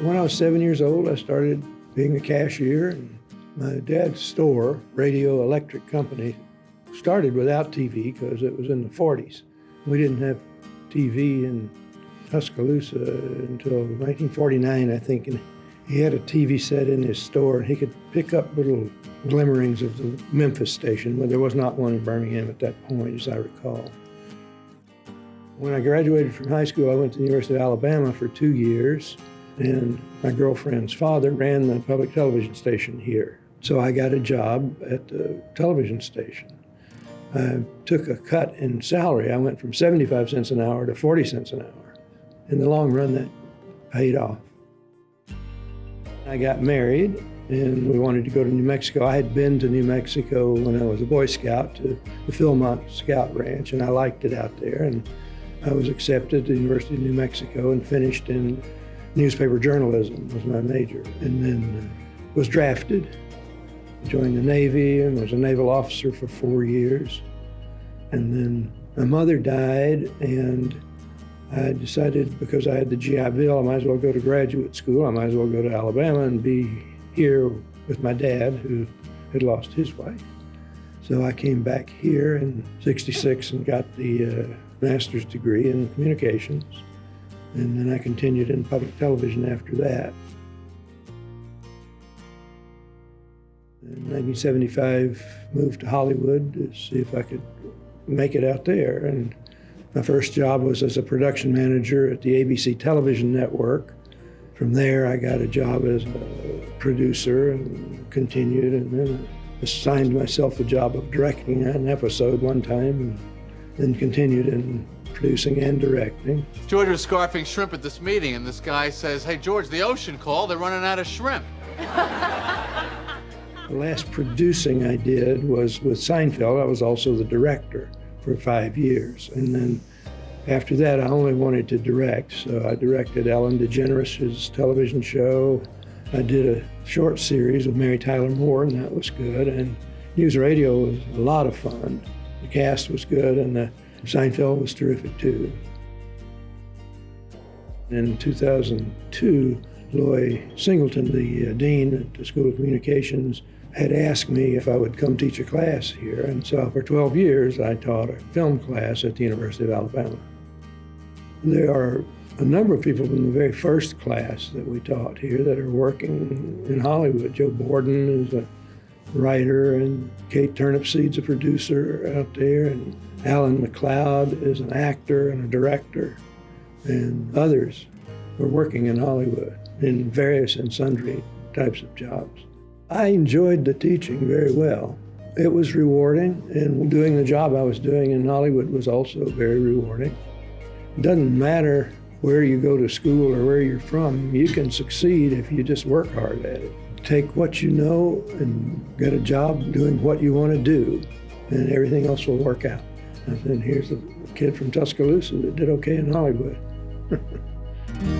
When I was seven years old, I started being a cashier. And my dad's store, Radio Electric Company, started without TV because it was in the 40s. We didn't have TV in Tuscaloosa until 1949, I think. And he had a TV set in his store, and he could pick up little glimmerings of the Memphis station, but there was not one in Birmingham at that point, as I recall. When I graduated from high school, I went to the University of Alabama for two years, and my girlfriend's father ran the public television station here. So I got a job at the television station. I took a cut in salary. I went from 75 cents an hour to 40 cents an hour. In the long run, that paid off. I got married and we wanted to go to New Mexico. I had been to New Mexico when I was a Boy Scout to the Philmont Scout Ranch, and I liked it out there. And I was accepted to the University of New Mexico and finished in newspaper journalism was my major, and then uh, was drafted, joined the Navy, and was a naval officer for four years. And then my mother died, and I decided because I had the GI Bill, I might as well go to graduate school. I might as well go to Alabama and be here with my dad, who had lost his wife. So I came back here in 66 and got the uh, master's degree in communications. And then I continued in public television after that. In 1975, moved to Hollywood to see if I could make it out there. And my first job was as a production manager at the ABC television network. From there, I got a job as a producer and continued, and then assigned myself the job of directing an episode one time, and then continued in producing and directing. George was scarfing shrimp at this meeting, and this guy says, Hey, George, the ocean called. They're running out of shrimp. The last producing I did was with Seinfeld. I was also the director for five years. And then after that, I only wanted to direct. So I directed Ellen DeGeneres' television show. I did a short series with Mary Tyler Moore, and that was good. And news radio was a lot of fun. The cast was good, and the Seinfeld was terrific too. In 2002, Loy Singleton, the uh, dean at the School of Communications, had asked me if I would come teach a class here. And so for 12 years, I taught a film class at the University of Alabama. There are a number of people from the very first class that we taught here that are working in Hollywood. Joe Borden is a writer, and Kate Turnipseed's a producer out there, and Alan McLeod is an actor and a director, and others were working in Hollywood in various and sundry types of jobs. I enjoyed the teaching very well. It was rewarding, and doing the job I was doing in Hollywood was also very rewarding. It doesn't matter where you go to school or where you're from, you can succeed if you just work hard at it. Take what you know and get a job doing what you want to do, and everything else will work out. And then here's a kid from Tuscaloosa that did okay in Hollywood.